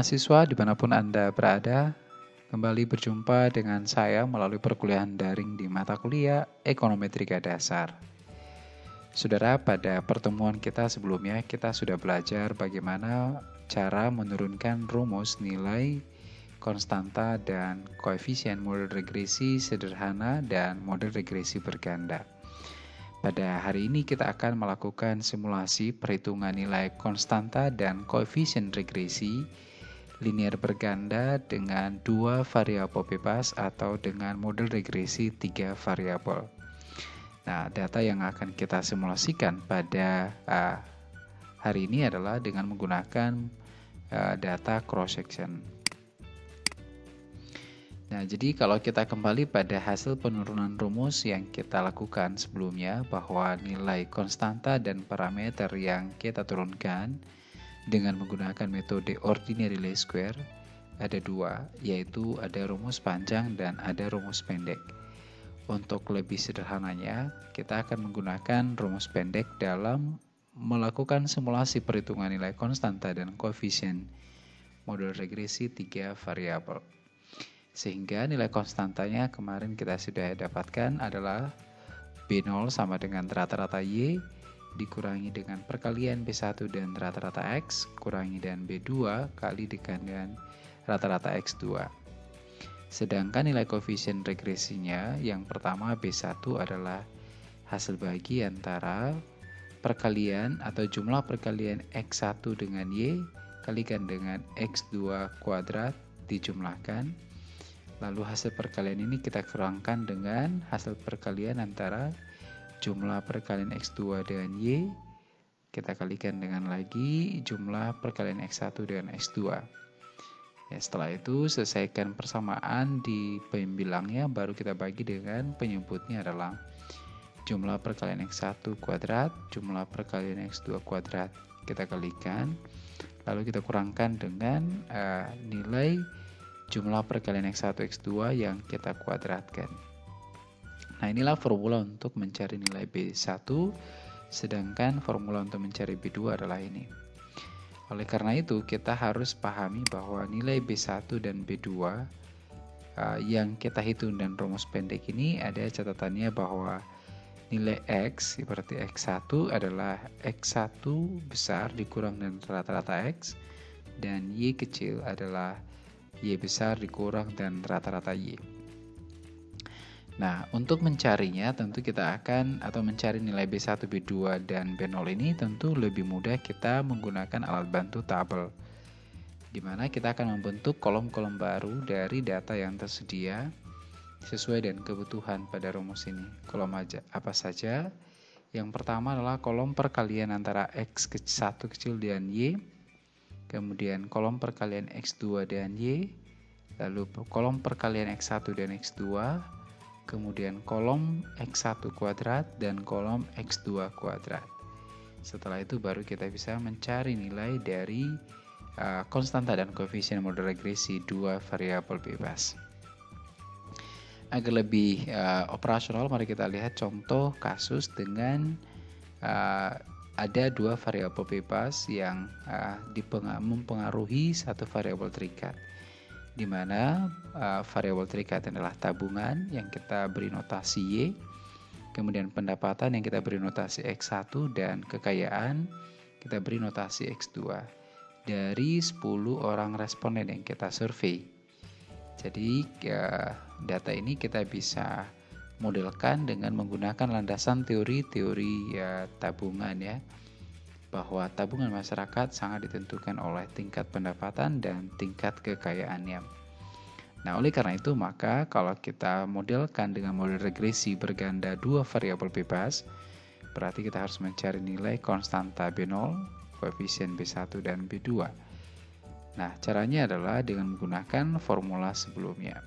mahasiswa di mana pun Anda berada, kembali berjumpa dengan saya melalui perkuliahan daring di mata kuliah Ekonometrika Dasar. Saudara, pada pertemuan kita sebelumnya kita sudah belajar bagaimana cara menurunkan rumus nilai konstanta dan koefisien model regresi sederhana dan model regresi berganda. Pada hari ini kita akan melakukan simulasi perhitungan nilai konstanta dan koefisien regresi linear berganda dengan dua variabel bebas atau dengan model regresi tiga variabel. Nah, data yang akan kita simulasikan pada uh, hari ini adalah dengan menggunakan uh, data cross section. Nah, jadi kalau kita kembali pada hasil penurunan rumus yang kita lakukan sebelumnya bahwa nilai konstanta dan parameter yang kita turunkan dengan menggunakan metode ordinary least square ada dua, yaitu ada rumus panjang dan ada rumus pendek. Untuk lebih sederhananya, kita akan menggunakan rumus pendek dalam melakukan simulasi perhitungan nilai konstanta dan koefisien model regresi tiga variabel. Sehingga nilai konstantanya kemarin kita sudah dapatkan adalah B0 sama dengan rata-rata Y dikurangi dengan perkalian B1 dan rata-rata X kurangi dan B2 kali dengan rata-rata X2. Sedangkan nilai koefisien regresinya yang pertama B1 adalah hasil bagi antara perkalian atau jumlah perkalian X1 dengan Y kalikan dengan X2 kuadrat dijumlahkan Lalu hasil perkalian ini kita kurangkan dengan hasil perkalian antara jumlah perkalian X2 dengan Y. Kita kalikan dengan lagi jumlah perkalian X1 dengan X2. Ya, setelah itu selesaikan persamaan di pembilangnya baru kita bagi dengan penyebutnya adalah jumlah perkalian X1 kuadrat, jumlah perkalian X2 kuadrat. Kita kalikan, lalu kita kurangkan dengan uh, nilai jumlah perkalian X1 X2 yang kita kuadratkan. Nah inilah formula untuk mencari nilai B1, sedangkan formula untuk mencari B2 adalah ini. Oleh karena itu kita harus pahami bahwa nilai B1 dan B2 uh, yang kita hitung dan rumus pendek ini ada catatannya bahwa nilai X seperti X1 adalah X1 besar dikurang dengan rata-rata X dan Y kecil adalah Y besar dikurang dan rata-rata Y. Nah, untuk mencarinya tentu kita akan atau mencari nilai B1, B2, dan B0 ini tentu lebih mudah kita menggunakan alat bantu tabel. Di mana kita akan membentuk kolom-kolom baru dari data yang tersedia sesuai dengan kebutuhan pada rumus ini. Kolom aja apa saja? Yang pertama adalah kolom perkalian antara X1 kecil dan Y kemudian kolom perkalian X2 dan Y, lalu kolom perkalian X1 dan X2, kemudian kolom X1 kuadrat dan kolom X2 kuadrat. Setelah itu baru kita bisa mencari nilai dari uh, konstanta dan koefisien model regresi dua variabel bebas. Agar lebih uh, operasional, mari kita lihat contoh kasus dengan uh, ada dua variabel bebas yang uh, mempengaruhi satu variabel terikat di mana uh, variabel terikat adalah tabungan yang kita beri notasi Y kemudian pendapatan yang kita beri notasi X1 dan kekayaan kita beri notasi X2 dari 10 orang responden yang kita survei. Jadi uh, data ini kita bisa modelkan dengan menggunakan landasan teori-teori ya, tabungan ya bahwa tabungan masyarakat sangat ditentukan oleh tingkat pendapatan dan tingkat kekayaannya. Nah, oleh karena itu maka kalau kita modelkan dengan model regresi berganda dua variabel bebas, berarti kita harus mencari nilai konstanta B0, koefisien B1 dan B2. Nah, caranya adalah dengan menggunakan formula sebelumnya.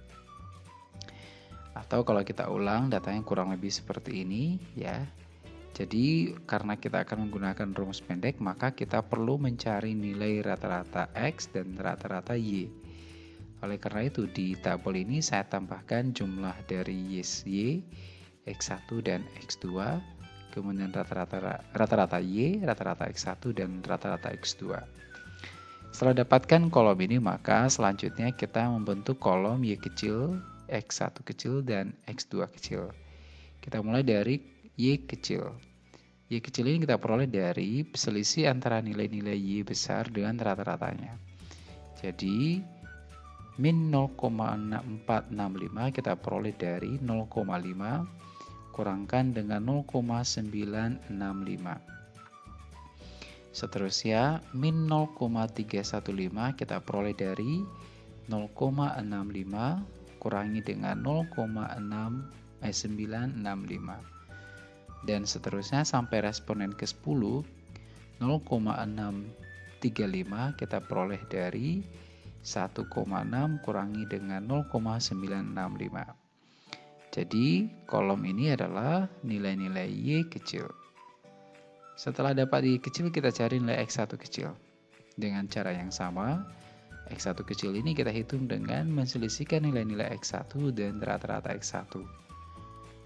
Atau kalau kita ulang datanya kurang lebih seperti ini ya. Jadi karena kita akan menggunakan rumus pendek maka kita perlu mencari nilai rata-rata X dan rata-rata Y. Oleh karena itu di tabel ini saya tambahkan jumlah dari Y, y X1 dan X2, kemudian rata-rata Y, rata-rata X1 dan rata-rata X2. Setelah dapatkan kolom ini, maka selanjutnya kita membentuk kolom Y kecil, X1 kecil, dan X2 kecil. Kita mulai dari Y kecil. Y kecil ini kita peroleh dari selisih antara nilai-nilai Y besar dengan rata-ratanya. Jadi, min 0,465 kita peroleh dari 0,5 kurangkan dengan 0,965. Seterusnya, min 0,315 kita peroleh dari 0,65 kurangi dengan 0,965. Dan seterusnya sampai responen ke-10, 0,635 kita peroleh dari 1,6 kurangi dengan 0,965. Jadi, kolom ini adalah nilai-nilai Y kecil. Setelah dapat Y kecil, kita cari nilai X1 kecil. Dengan cara yang sama, X1 kecil ini kita hitung dengan menselisihkan nilai-nilai X1 dan rata-rata X1.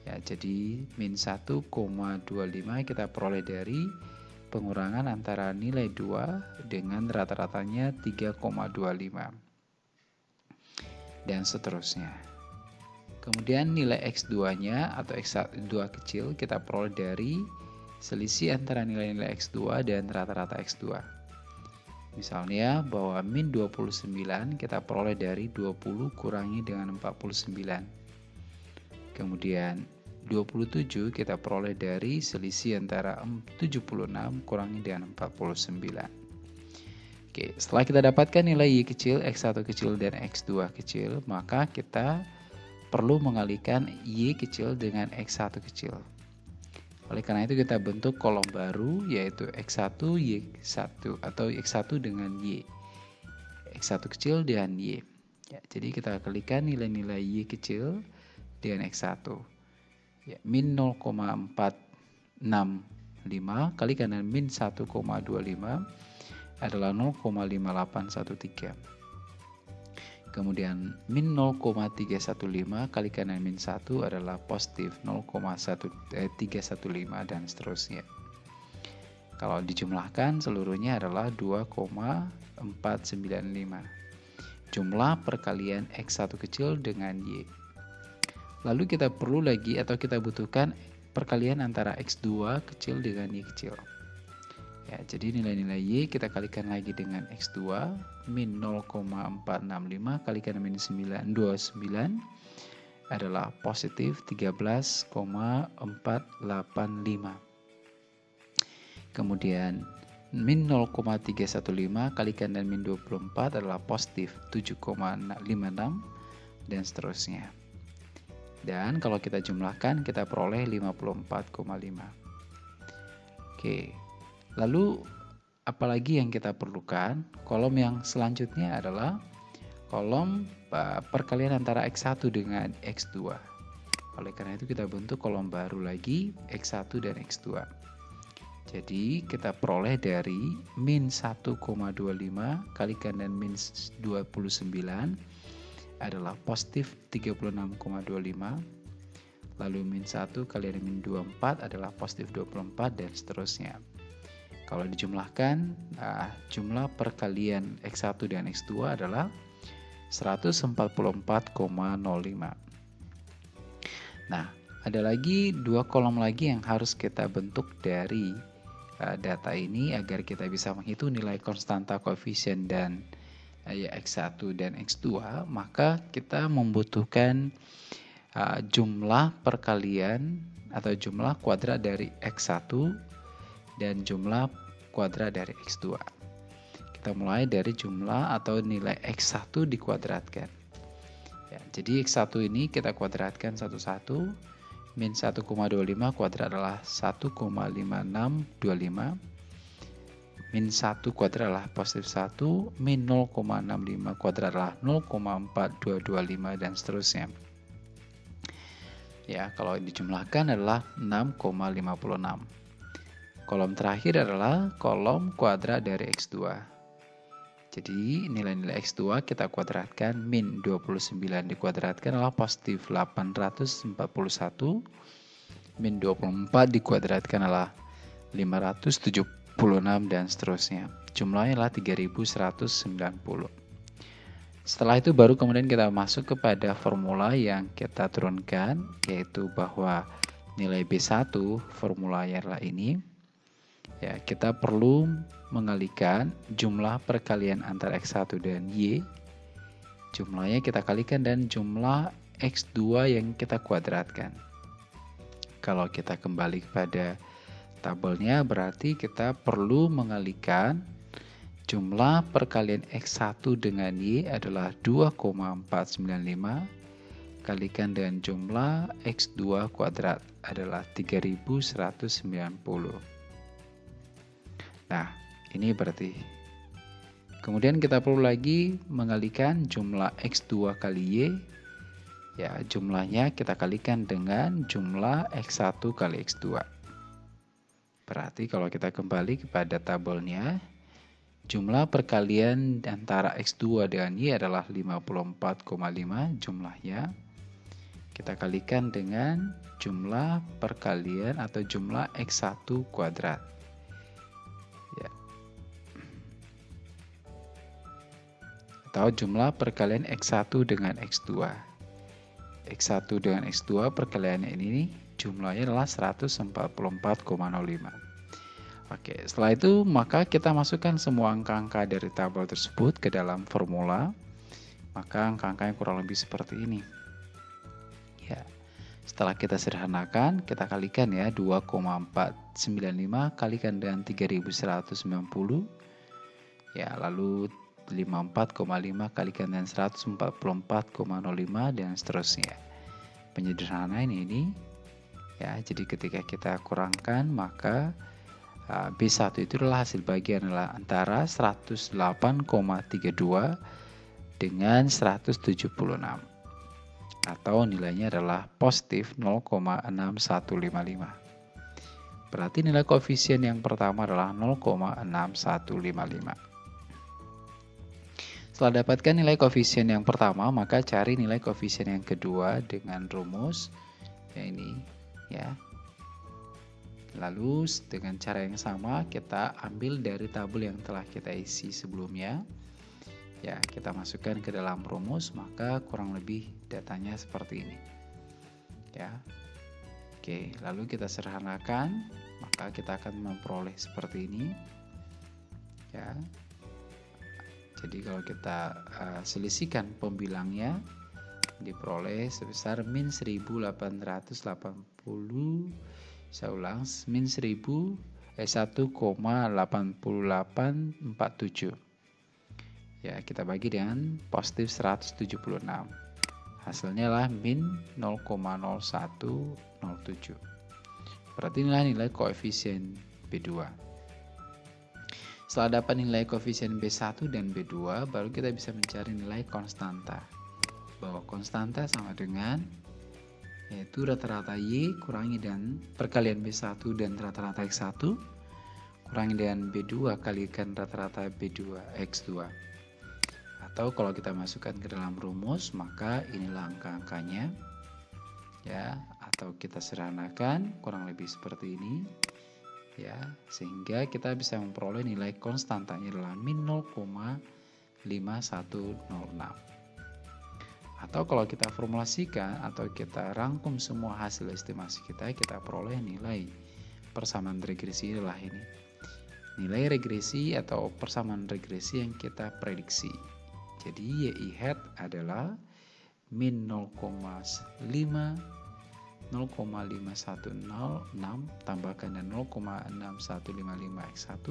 Ya, jadi min 1,25 kita peroleh dari pengurangan antara nilai 2 dengan rata-ratanya 3,25. Dan seterusnya. Kemudian nilai X2-nya atau X2 kecil kita peroleh dari selisih antara nilai-nilai X2 dan rata-rata X2. Misalnya bahwa min 29 kita peroleh dari 20 kurangi dengan 49. Kemudian 27 kita peroleh dari selisih antara 76 kurangi dengan 49. Oke, setelah kita dapatkan nilai Y kecil, X1 kecil, dan X2 kecil, maka kita perlu mengalihkan Y kecil dengan X1 kecil. Oleh karena itu kita bentuk kolom baru yaitu X1 Y1 atau X1 dengan Y. X1 kecil dan Y. Ya, jadi kita kalikan nilai-nilai Y kecil dengan X1. Ya, min 0,465 kalikan dengan min 1,25 adalah 0,5813. Kemudian min 0,315 kalikan dengan min 1 adalah positif 0,315 eh, dan seterusnya. Kalau dijumlahkan seluruhnya adalah 2,495. Jumlah perkalian X1 kecil dengan Y. Lalu kita perlu lagi atau kita butuhkan perkalian antara X2 kecil dengan Y kecil. Ya, jadi nilai-nilai Y kita kalikan lagi dengan X2 min 0,465 kalikan min 929 adalah positif 13,485. Kemudian min 0,315 kalikan dan min 24 adalah positif 7,56 dan seterusnya. Dan kalau kita jumlahkan kita peroleh 54,5. Oke, Lalu apalagi yang kita perlukan? Kolom yang selanjutnya adalah kolom uh, perkalian antara X1 dengan X2. Oleh karena itu kita bentuk kolom baru lagi X1 dan X2. Jadi kita peroleh dari min 1,25 kalikan dan min 29 adalah positif 36,25 lalu min 1 kali dengan min 24 adalah positif 24 dan seterusnya. Kalau dijumlahkan, nah, jumlah perkalian X1 dan X2 adalah 144,05. Nah, ada lagi dua kolom lagi yang harus kita bentuk dari uh, data ini agar kita bisa menghitung nilai konstanta koefisien dan ya X1 dan X2, maka kita membutuhkan uh, jumlah perkalian atau jumlah kuadrat dari X1 dan jumlah kuadrat dari X2. Kita mulai dari jumlah atau nilai X1 dikuadratkan. Ya, jadi X1 ini kita kuadratkan satu-satu. Min 1,25 kuadrat adalah 1,5625. Min 1 kuadrat adalah positif 1. Min 0,65 kuadrat adalah 0,4225 dan seterusnya. Ya, kalau dijumlahkan adalah 6,56. Kolom terakhir adalah kolom kuadrat dari X2. Jadi nilai-nilai X2 kita kuadratkan min 29 dikuadratkan adalah positif 841. Min 24 dikuadratkan adalah 570 dan seterusnya. Jumlahnya adalah 3190. Setelah itu baru kemudian kita masuk kepada formula yang kita turunkan yaitu bahwa nilai B1 formulanya adalah ini. Ya, kita perlu mengalihkan jumlah perkalian antara X1 dan Y. Jumlahnya kita kalikan dan jumlah X2 yang kita kuadratkan. Kalau kita kembali kepada tabelnya berarti kita perlu mengalihkan Jumlah perkalian X1 dengan Y adalah 2,495 kalikan dengan jumlah X2 kuadrat adalah 3190. Nah, ini berarti. Kemudian kita perlu lagi mengalikan jumlah X2 kali Y. Ya, jumlahnya kita kalikan dengan jumlah X1 kali X2. Berarti kalau kita kembali kepada tabelnya, Jumlah perkalian antara X2 dengan Y adalah 54,5 jumlahnya. Kita kalikan dengan jumlah perkalian atau jumlah X1 kuadrat. Ya. Atau jumlah perkalian X1 dengan X2. X1 dengan X2 perkaliannya ini jumlahnya adalah 144,05. Oke, setelah itu maka kita masukkan semua angka-angka dari tabel tersebut ke dalam formula. Maka angka-angka yang kurang lebih seperti ini. Ya. Setelah kita sederhanakan, kita kalikan ya 2,495 kalikan dengan 3190. Ya, lalu 54,5 kalikan dengan 144,05 dan seterusnya. Penyederhanaan ini ya, jadi ketika kita kurangkan maka Ah, B1 itu adalah hasil bagian adalah antara 108,32 dengan 176 atau nilainya adalah positif 0,6155. Berarti nilai koefisien yang pertama adalah 0,6155. Setelah dapatkan nilai koefisien yang pertama, maka cari nilai koefisien yang kedua dengan rumus ya ini ya Lalu dengan cara yang sama kita ambil dari tabel yang telah kita isi sebelumnya. Ya, kita masukkan ke dalam rumus, maka kurang lebih datanya seperti ini. Ya. Oke, lalu kita sederhanakan, maka kita akan memperoleh seperti ini. Ya. Jadi kalau kita uh, selisihkan pembilangnya diperoleh sebesar min 1880 saya ulang, min 1000 eh 1,8847. Ya, kita bagi dengan positif 176. Hasilnya lah min 0,0107. Berarti inilah nilai koefisien B2. Setelah dapat nilai koefisien B1 dan B2, baru kita bisa mencari nilai konstanta. Bahwa konstanta sama dengan yaitu rata-rata Y kurangi dan perkalian B1 dan rata-rata X1 kurangi dengan B2 kalikan rata-rata B2 X2 atau kalau kita masukkan ke dalam rumus maka inilah angka-angkanya. Ya atau kita sederhanakan kurang lebih seperti ini. Ya sehingga kita bisa memperoleh nilai konstantanya adalah min 0,5106 atau kalau kita formulasikan atau kita rangkum semua hasil estimasi kita, kita peroleh nilai persamaan regresi adalah ini. Nilai regresi atau persamaan regresi yang kita prediksi. Jadi YI hat adalah min 0,5 0,5106 tambahkan dan 0,6155 X1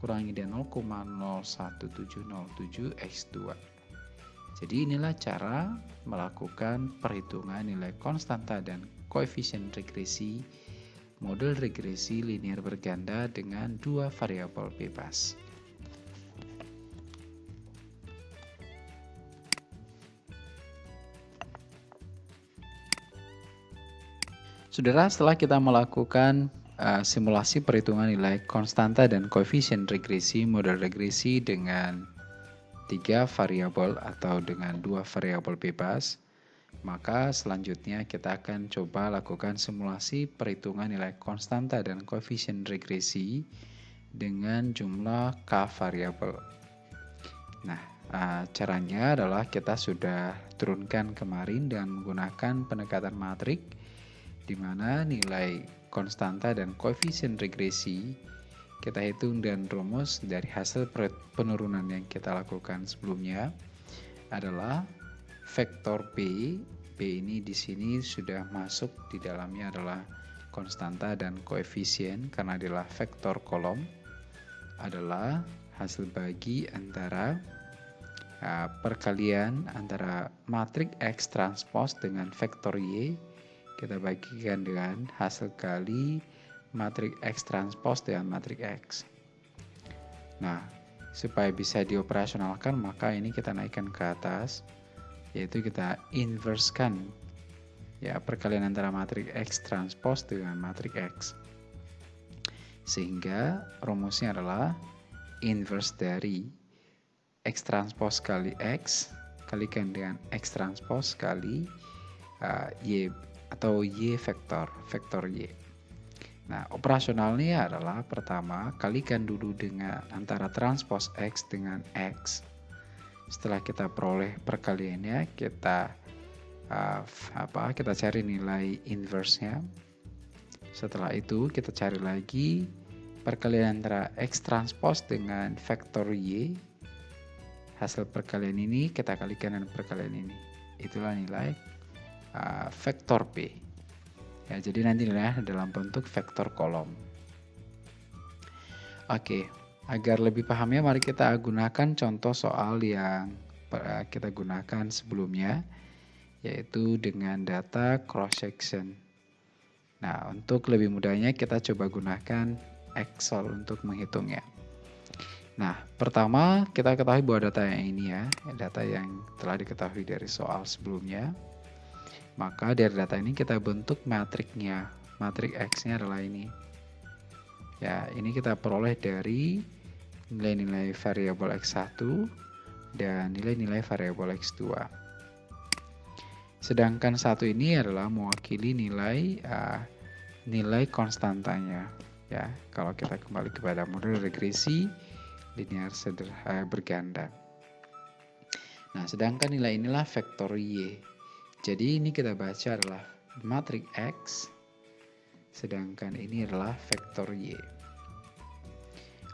kurangi dan 0,01707 X2 jadi inilah cara melakukan perhitungan nilai konstanta dan koefisien regresi model regresi linear berganda dengan dua variabel bebas. Saudara, setelah kita melakukan uh, simulasi perhitungan nilai konstanta dan koefisien regresi model regresi dengan tiga variabel atau dengan dua variabel bebas, maka selanjutnya kita akan coba lakukan simulasi perhitungan nilai konstanta dan koefisien regresi dengan jumlah k variabel. Nah, uh, caranya adalah kita sudah turunkan kemarin dengan menggunakan pendekatan matrik di mana nilai konstanta dan koefisien regresi kita hitung dan rumus dari hasil penurunan yang kita lakukan sebelumnya adalah vektor P. P ini di sini sudah masuk di dalamnya adalah konstanta dan koefisien karena adalah vektor kolom adalah hasil bagi antara uh, perkalian antara matrik X transpose dengan vektor Y kita bagikan dengan hasil kali matrik X transpose dengan matrik X. Nah, supaya bisa dioperasionalkan maka ini kita naikkan ke atas yaitu kita inversekan ya perkalian antara matrik X transpose dengan matrik X. Sehingga rumusnya adalah inverse dari X transpose kali X kalikan dengan X transpose kali uh, Y atau Y vektor, vektor Y. Nah, operasionalnya adalah pertama, kalikan dulu dengan antara transpose X dengan X. Setelah kita peroleh perkaliannya kita uh, apa kita cari nilai inverse-nya. Setelah itu kita cari lagi perkalian antara x transpose dengan vektor y. Hasil perkalian ini kita kalikan dengan perkalian ini. Itulah nilai uh, vektor p ya jadi nanti nilainya dalam bentuk vektor kolom oke. Agar lebih pahamnya mari kita gunakan contoh soal yang kita gunakan sebelumnya yaitu dengan data cross section. Nah, untuk lebih mudahnya kita coba gunakan Excel untuk menghitungnya. Nah, pertama kita ketahui bahwa data yang ini ya, data yang telah diketahui dari soal sebelumnya. Maka dari data ini kita bentuk matriknya. Matrik X-nya adalah ini. Ya, ini kita peroleh dari nilai-nilai variabel X1 dan nilai-nilai variabel X2. Sedangkan satu ini adalah mewakili nilai uh, nilai konstantanya. Ya, kalau kita kembali kepada model regresi linear sederhana berganda. Nah, sedangkan nilai inilah vektor Y. Jadi ini kita baca adalah matrik X, sedangkan ini adalah vektor Y.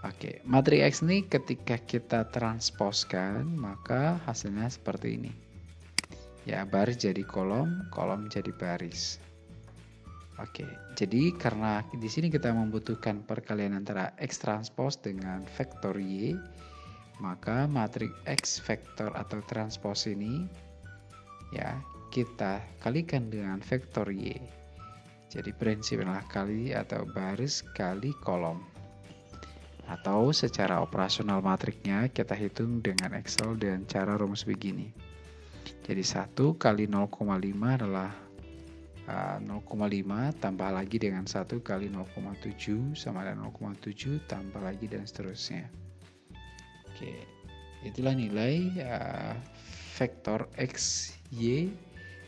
Oke, matri X ini ketika kita transposkan, maka hasilnya seperti ini. Ya, baris jadi kolom, kolom jadi baris. Oke, jadi karena di sini kita membutuhkan perkalian antara X transpose dengan vektor Y, maka matrik X vektor atau transpose ini ya kita kalikan dengan vektor Y. Jadi prinsip adalah kali atau baris kali kolom atau secara operasional matriknya kita hitung dengan Excel dengan cara rumus begini. Jadi 1 kali 0,5 adalah uh, 0,5 tambah lagi dengan 1 kali 0,7 sama dengan 0,7 tambah lagi dan seterusnya. Oke, itulah nilai uh, vektor X, Y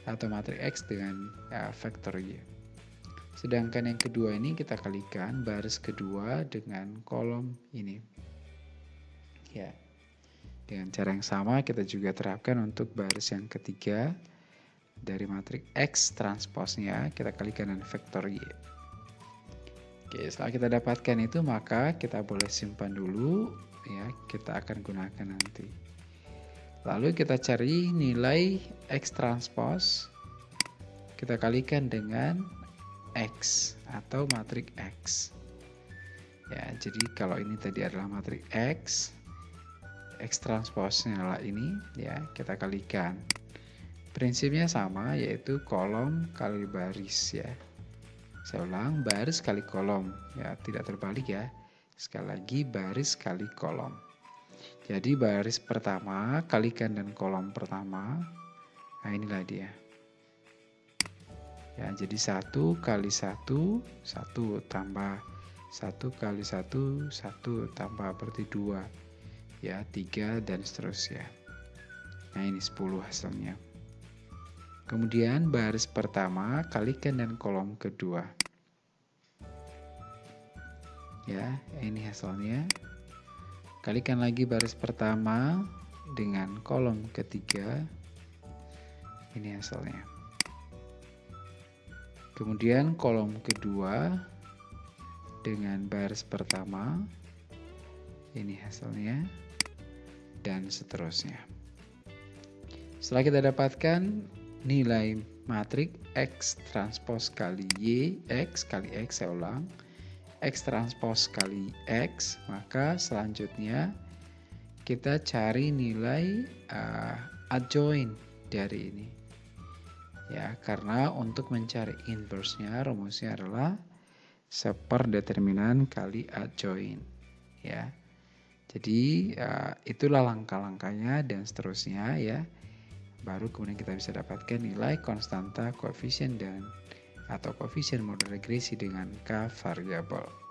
atau matrik X dengan uh, vektor Y. Sedangkan yang kedua ini kita kalikan baris kedua dengan kolom ini. Ya. Dengan cara yang sama kita juga terapkan untuk baris yang ketiga dari matrik X transposnya kita kalikan dengan vektor Y. Oke, setelah kita dapatkan itu maka kita boleh simpan dulu ya, kita akan gunakan nanti. Lalu kita cari nilai X transpose kita kalikan dengan X atau matrik X. Ya, jadi kalau ini tadi adalah matrik X, X transposnya adalah ini, ya, kita kalikan. Prinsipnya sama, yaitu kolom kali baris, ya. Saya ulang, baris kali kolom, ya, tidak terbalik ya. Sekali lagi, baris kali kolom. Jadi baris pertama kalikan dan kolom pertama, nah inilah dia. Ya, jadi satu kali satu satu tambah satu kali satu satu tambah berarti dua ya tiga dan seterusnya. Nah ini 10 hasilnya. Kemudian baris pertama kalikan dan kolom kedua. Ya, ini hasilnya. Kalikan lagi baris pertama dengan kolom ketiga. Ini hasilnya. Kemudian kolom kedua dengan baris pertama. Ini hasilnya. Dan seterusnya. Setelah kita dapatkan nilai matrik X transpose kali Y, X kali X saya ulang X transpose kali X, maka selanjutnya kita cari nilai uh, adjoint dari ini. Ya, karena untuk mencari inverse-nya rumusnya adalah seper determinan kali adjoint. Ya. Jadi uh, itulah langkah-langkahnya dan seterusnya ya. Baru kemudian kita bisa dapatkan nilai konstanta koefisien dan atau koefisien model regresi dengan k variabel.